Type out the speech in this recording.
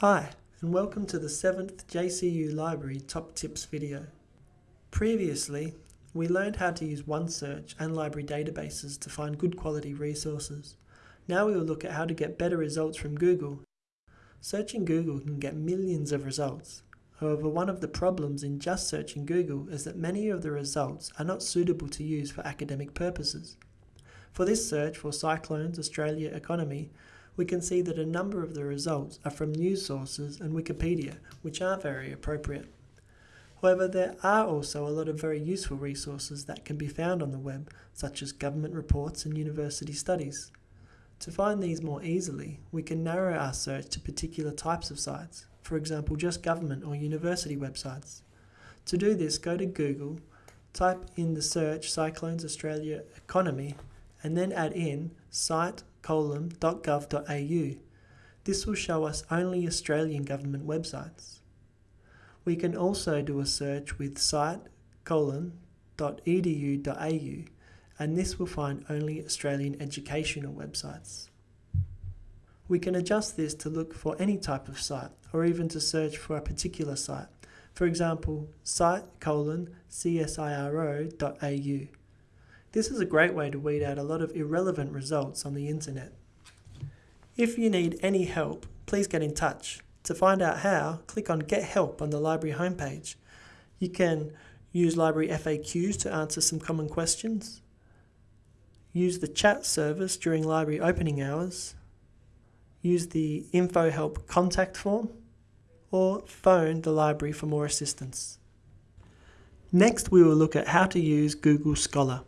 Hi, and welcome to the 7th JCU Library Top Tips video. Previously, we learned how to use OneSearch and library databases to find good quality resources. Now we will look at how to get better results from Google. Searching Google can get millions of results. However, one of the problems in just searching Google is that many of the results are not suitable to use for academic purposes. For this search for Cyclones Australia economy, we can see that a number of the results are from news sources and Wikipedia, which are very appropriate. However, there are also a lot of very useful resources that can be found on the web, such as government reports and university studies. To find these more easily, we can narrow our search to particular types of sites, for example just government or university websites. To do this, go to Google, type in the search Cyclones Australia Economy, and then add in site colon.gov.au. This will show us only Australian government websites. We can also do a search with site and this will find only Australian educational websites. We can adjust this to look for any type of site or even to search for a particular site. For example, site colon csiro.au. This is a great way to weed out a lot of irrelevant results on the internet. If you need any help, please get in touch. To find out how, click on Get Help on the library homepage. You can use library FAQs to answer some common questions, use the chat service during library opening hours, use the Info Help contact form, or phone the library for more assistance. Next, we will look at how to use Google Scholar.